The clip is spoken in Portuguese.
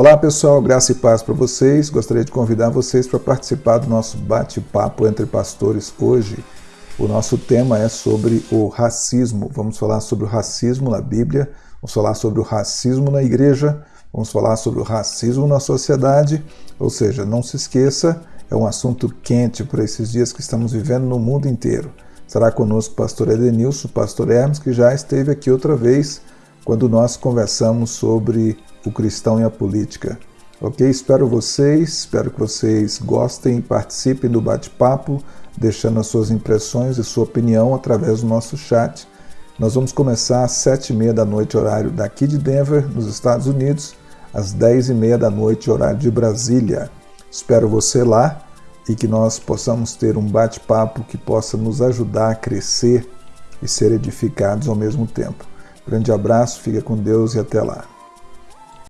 Olá pessoal, graça e paz para vocês. Gostaria de convidar vocês para participar do nosso bate-papo entre pastores hoje. O nosso tema é sobre o racismo. Vamos falar sobre o racismo na Bíblia, vamos falar sobre o racismo na igreja, vamos falar sobre o racismo na sociedade. Ou seja, não se esqueça, é um assunto quente para esses dias que estamos vivendo no mundo inteiro. Estará conosco o pastor Edenilson, o pastor Hermes, que já esteve aqui outra vez quando nós conversamos sobre o cristão e a política. Ok? Espero vocês, espero que vocês gostem participem do bate-papo, deixando as suas impressões e sua opinião através do nosso chat. Nós vamos começar às sete e meia da noite, horário daqui de Denver, nos Estados Unidos, às dez e meia da noite, horário de Brasília. Espero você lá e que nós possamos ter um bate-papo que possa nos ajudar a crescer e ser edificados ao mesmo tempo. Grande abraço, fica com Deus e até lá.